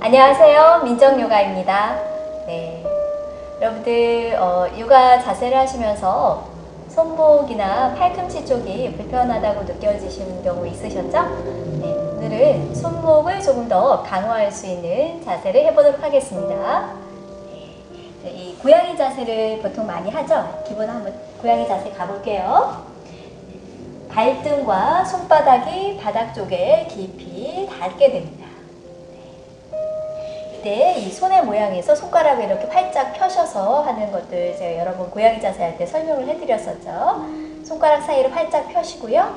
안녕하세요. 민정요가입니다. 네. 여러분들 어, 요가 자세를 하시면서 손목이나 팔꿈치 쪽이 불편하다고 느껴지시는 경우 있으셨죠? 네. 오늘은 손목을 조금 더 강화할 수 있는 자세를 해보도록 하겠습니다. 네. 이 고양이 자세를 보통 많이 하죠? 기본 한번 고양이 자세 가볼게요. 발등과 손바닥이 바닥 쪽에 깊이 닿게 됩니다. 때이 손의 모양에서 손가락을 이렇게 활짝 펴셔서 하는 것들 제가 여러 번 고양이 자세 할 때 설명을 해드렸었죠. 손가락 사이를 활짝 펴시고요.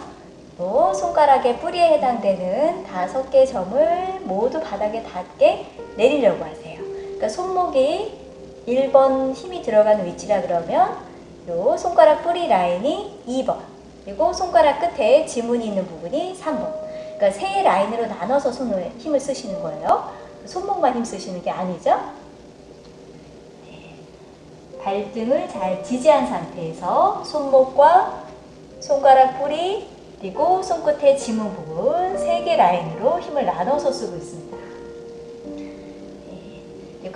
또 손가락의 뿌리에 해당되는 다섯 개 점을 모두 바닥에 닿게 내리려고 하세요. 그러니까 손목이 1번 힘이 들어가는 위치라 그러면 요 손가락 뿌리 라인이 2번 그리고 손가락 끝에 지문이 있는 부분이 3번 그러니까 세 라인으로 나눠서 손을 힘을 쓰시는 거예요. 손목만 힘 쓰시는 게 아니죠. 네. 발등을 잘 지지한 상태에서 손목과 손가락 뿌리 그리고 손끝의 지문 부분 세 개 라인으로 힘을 나눠서 쓰고 있습니다.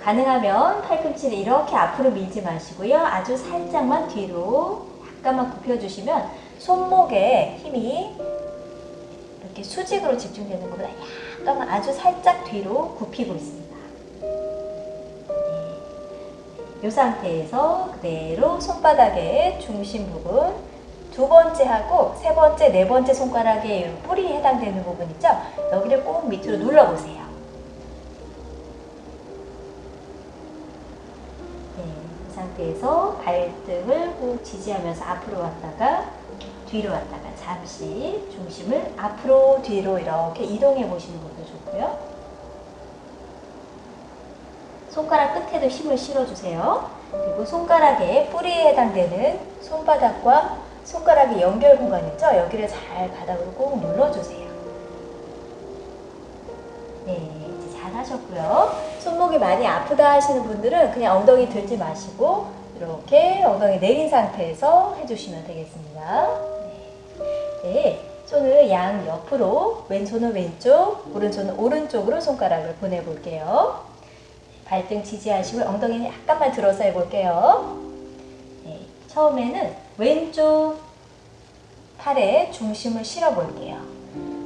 네. 가능하면 팔꿈치를 이렇게 앞으로 밀지 마시고요. 아주 살짝만 뒤로 약간만 굽혀주시면 손목에 힘이 이렇게 수직으로 집중되는 것보다 약간 아주 살짝 뒤로 굽히고 있습니다. 이 상태에서 그대로 손바닥의 중심 부분 두 번째 하고 세 번째, 네 번째 손가락의 뿌리에 해당되는 부분 있죠? 여기를 꼭 밑으로 눌러보세요. 상태에서 발등을 꼭 지지하면서 앞으로 왔다가 뒤로 왔다가 잠시 중심을 앞으로 뒤로 이렇게 이동해 보시는 것도 좋고요. 손가락 끝에도 힘을 실어주세요. 그리고 손가락의 뿌리에 해당되는 손바닥과 손가락의 연결 공간 있죠? 여기를 잘 바닥으로 꼭 눌러주세요. 잘 하셨고요. 손목이 많이 아프다 하시는 분들은 그냥 엉덩이 들지 마시고 이렇게 엉덩이 내린 상태에서 해주시면 되겠습니다. 네, 손을 양 옆으로 왼손은 왼쪽, 오른손은 오른쪽으로 손가락을 보내볼게요. 발등 지지하시고 엉덩이는 약간만 들어서 해볼게요. 네, 처음에는 왼쪽 팔에 중심을 실어볼게요.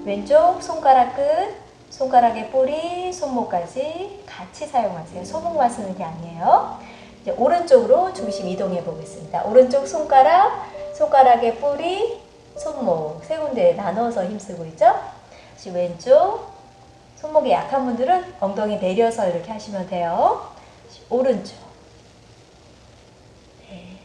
왼쪽 손가락 끝, 손가락의 뿌리, 손목까지 같이 사용하세요. 손목만 쓰는 게 아니에요. 이제 오른쪽으로 중심 이동해 보겠습니다. 오른쪽 손가락, 손가락의 뿌리, 손목 세 군데 나눠서 힘쓰고 있죠? 다시 왼쪽 손목이 약한 분들은 엉덩이 내려서 이렇게 하시면 돼요. 오른쪽 네.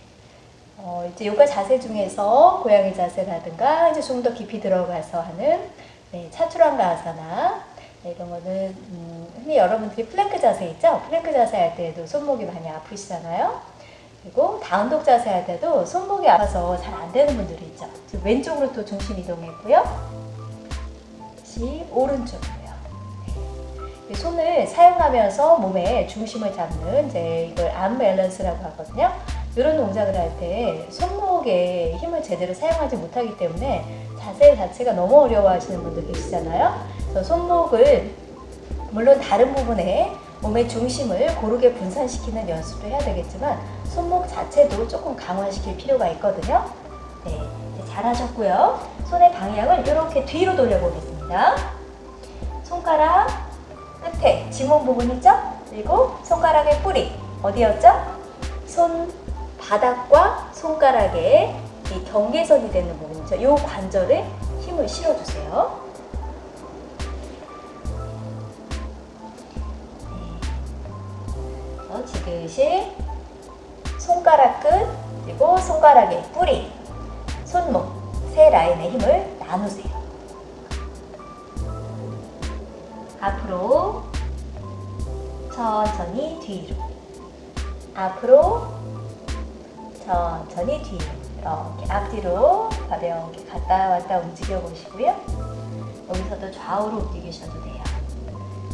어, 이제 요가 자세 중에서 고양이 자세라든가 이제 좀 더 깊이 들어가서 하는 네, 차투랑가 아사나 네, 이런 거는 음, 흔히 여러분들이 플랭크 자세 있죠? 플랭크 자세 할 때도 손목이 많이 아프시잖아요. 그리고 down dog 자세 할 때도 손목이 아파서 잘 안 되는 분들이 있죠. 왼쪽으로 또 중심 이동했고요. 다시 오른쪽으로요. 네. 손을 사용하면서 몸에 중심을 잡는 이제 이걸 arm balance라고 하거든요. 이런 동작을 할 때 손목에 힘을 제대로 사용하지 못하기 때문에 자세 자체가 너무 어려워하시는 분들 계시잖아요. 그래서 손목을 물론 다른 부분에 몸의 중심을 고르게 분산시키는 연습도 해야 되겠지만 손목 자체도 조금 강화시킬 필요가 있거든요. 네, 잘하셨고요. 손의 방향을 이렇게 뒤로 돌려보겠습니다. 손가락 끝에 지문 부분 있죠? 그리고 손가락의 뿌리 어디였죠? 손 바닥과 손가락의 이 경계선이 되는 부분이죠. 이 관절에 힘을 실어주세요. 네. 지그시 손가락 끝 그리고 손가락의 뿌리 손목 세 라인의 힘을 나누세요. 앞으로 천천히 뒤로 앞으로 천천히 뒤로 이렇게 앞뒤로 가볍게 갔다 왔다 움직여 보시고요. 여기서도 좌우로 움직이셔도 돼요.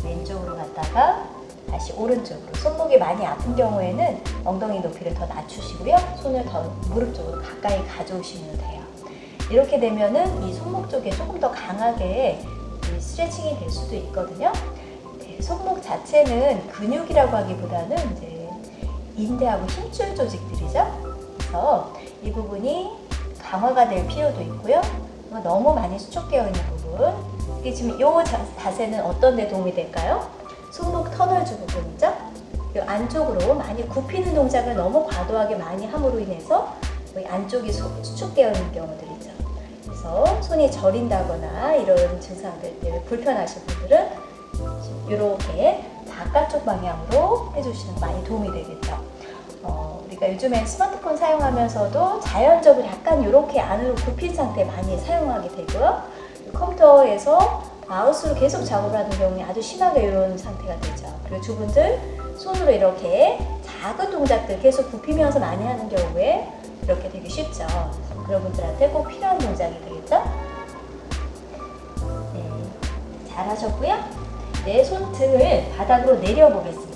왼쪽으로 갔다가 다시 오른쪽으로. 손목이 많이 아픈 경우에는 엉덩이 높이를 더 낮추시고요. 손을 더 무릎 쪽으로 가까이 가져오시면 돼요. 이렇게 되면은 이 손목 쪽에 조금 더 강하게 이 스트레칭이 될 수도 있거든요. 네, 손목 자체는 근육이라고 하기보다는 이제 인대하고 힘줄 조직들이죠. 그래서 이 부분이 강화가 될 필요도 있고요. 너무 많이 수축되어 있는 부분. 이게 지금 이 자세는 어떤 데 도움이 될까요? 손목 터널주 부분이죠. 이 안쪽으로 많이 굽히는 동작을 너무 과도하게 많이 함으로 인해서 안쪽이 수축되어 있는 경우들이죠. 그래서 손이 저린다거나 이런 증상들 때문에 불편하신 분들은 이렇게 바깥쪽 방향으로 해주시는 거 많이 도움이 되겠죠. 어, 우리가 요즘에 스마트폰 사용하면서도 자연적으로 약간 이렇게 안으로 굽힌 상태 많이 사용하게 되고요. 컴퓨터에서 마우스로 계속 작업을 하는 경우에 아주 심하게 이런 상태가 되죠. 그리고 두 분들 손으로 이렇게 작은 동작들 계속 굽히면서 많이 하는 경우에 이렇게 되기 쉽죠. 그런 분들한테 꼭 필요한 동작이 되겠죠? 네, 잘 하셨고요. 내 손등을 바닥으로 내려보겠습니다.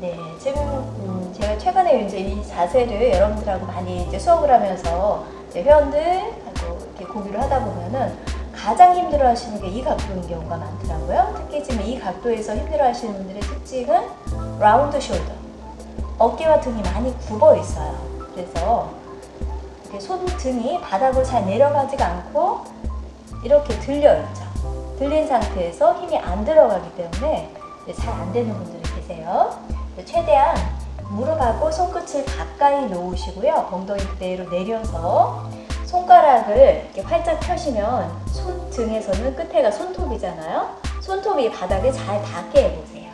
네, 지금 음, 제가 최근에 이제 이 자세를 여러분들하고 많이 이제 수업을 하면서 이제 회원들하고 이렇게 공유를 하다 보면은 가장 힘들어 하시는 게 이 각도인 경우가 많더라고요. 특히 지금 이 각도에서 힘들어 하시는 분들의 특징은 라운드 숄더. 어깨와 등이 많이 굽어 있어요. 그래서 이렇게 손등이 바닥으로 잘 내려가지가 않고 이렇게 들려 있죠. 들린 상태에서 힘이 안 들어가기 때문에 잘 안 되는 분들이 계세요. 최대한 무릎하고 손끝을 가까이 놓으시고요. 엉덩이 그대로 내려서 손가락을 이렇게 활짝 펴시면 손등에서는 끝에가 손톱이잖아요. 손톱이 바닥에 잘 닿게 해보세요.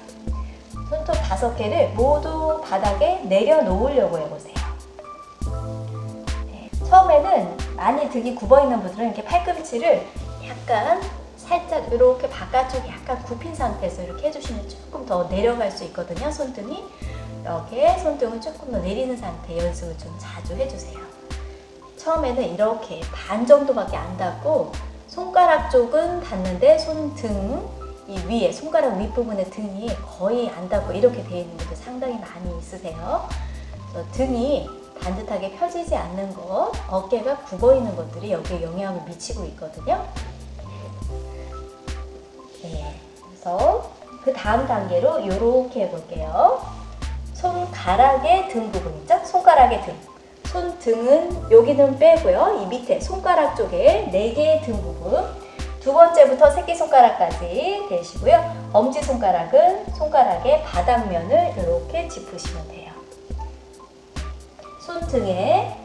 손톱 다섯 개를 모두 바닥에 내려놓으려고 해보세요. 네, 처음에는 많이 등이 굽어있는 분들은 이렇게 팔꿈치를 약간 살짝 이렇게 바깥쪽이 약간 굽힌 상태에서 이렇게 해주시면 조금 더 내려갈 수 있거든요. 손등이 이렇게 손등을 조금 더 내리는 상태 연습을 좀 자주 해주세요. 처음에는 이렇게 반 정도밖에 안 닿고 손가락 쪽은 닿는데 손등 이 위에 손가락 윗부분에 등이 거의 안 닿고 이렇게 되어 있는 분들 상당히 많이 있으세요. 등이 반듯하게 펴지지 않는 것, 어깨가 굽어 있는 것들이 여기에 영향을 미치고 있거든요. 네, 그래서 그 다음 단계로 이렇게 해볼게요. 손가락의 등 부분 있죠? 손가락의 등. 손등은 여기는 빼고요. 이 밑에 손가락 쪽에 4개의 등 부분. 두 번째부터 새끼손가락까지 되시고요. 엄지손가락은 손가락의 바닥면을 이렇게 짚으시면 돼요. 손등에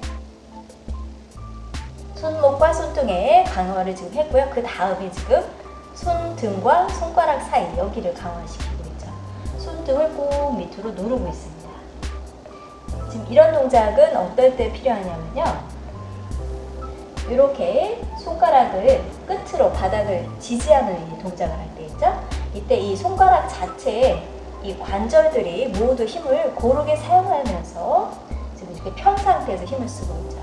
손목과 손등에 강화를 지금 했고요. 그 다음에 지금 손등과 손가락 사이 여기를 강화시키고 있죠. 손등을 꼭 밑으로 누르고 있습니다. 지금 이런 동작은 어떨 때 필요하냐면요. 이렇게 손가락을 끝으로 바닥을 지지하는 이 동작을 할 때 있죠. 이때 이 손가락 자체에 이 관절들이 모두 힘을 고르게 사용하면서 지금 이렇게 편 상태에서 힘을 쓰고 있죠.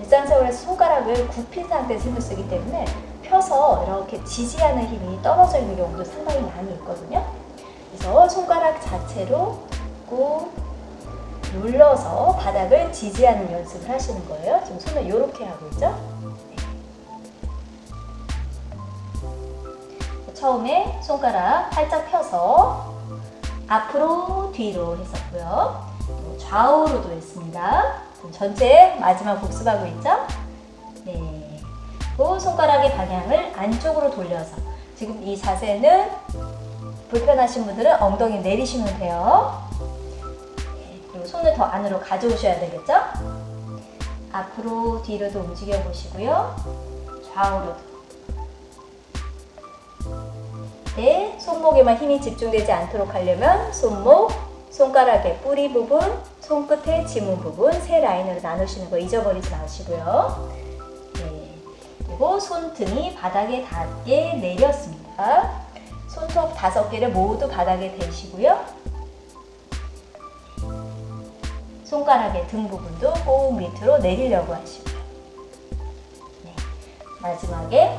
일상생활에서 손가락을 굽힌 상태에서 힘을 쓰기 때문에 펴서 이렇게 지지하는 힘이 떨어져 있는 경우도 상당히 많이 있거든요. 그래서 손가락 자체로 꾹 눌러서 바닥을 지지하는 연습을 하시는 거예요. 지금 손을 이렇게 하고 있죠. 네. 처음에 손가락 살짝 펴서 앞으로 뒤로 했었고요. 좌우로도 했습니다. 전체 마지막 복습하고 있죠? 네. 그 손가락의 방향을 안쪽으로 돌려서 지금 이 자세는 불편하신 분들은 엉덩이 내리시면 돼요. 네. 그리고 손을 더 안으로 가져오셔야 되겠죠? 앞으로 뒤로도 움직여 보시고요. 좌우로도. 네, 손목에만 힘이 집중되지 않도록 하려면 손목, 손가락의 뿌리 부분, 손끝의 지문 부분 세 라인으로 나누시는 거 잊어버리지 마시고요. 네. 그리고 손등이 바닥에 닿게 내렸습니다. 손톱 다섯 개를 모두 바닥에 대시고요. 손가락의 등 부분도 꼭 밑으로 내리려고 하시고요. 네. 마지막에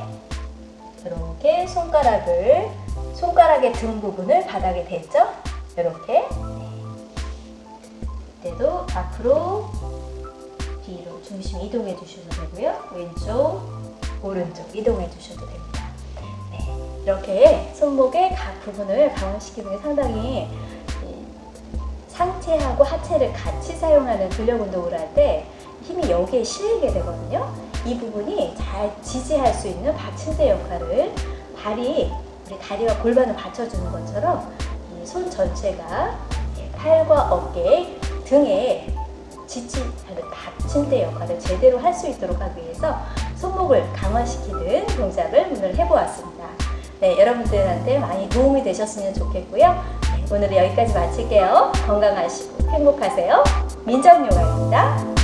이렇게 손가락을 손가락의 등 부분을 바닥에 댔죠? 이렇게 이때도 앞으로 뒤로 중심 이동해 주셔도 되고요. 왼쪽, 오른쪽 이동해 주셔도 됩니다. 네, 이렇게 손목의 각 부분을 강화시키는 게 상당히 이 상체하고 하체를 같이 사용하는 근력 운동을 할 때 힘이 여기에 실리게 되거든요. 이 부분이 잘 지지할 수 있는 받침대 역할을 발이 우리 다리와 골반을 받쳐주는 것처럼 이 손 전체가 팔과 어깨, 등에 지지하는 받침대 역할을 제대로 할 수 있도록 하기 위해서 손목을 강화시키는 동작을 오늘 해보았습니다. 네, 여러분들한테 많이 도움이 되셨으면 좋겠고요. 네, 오늘은 여기까지 마칠게요. 건강하시고 행복하세요. 민정요가입니다.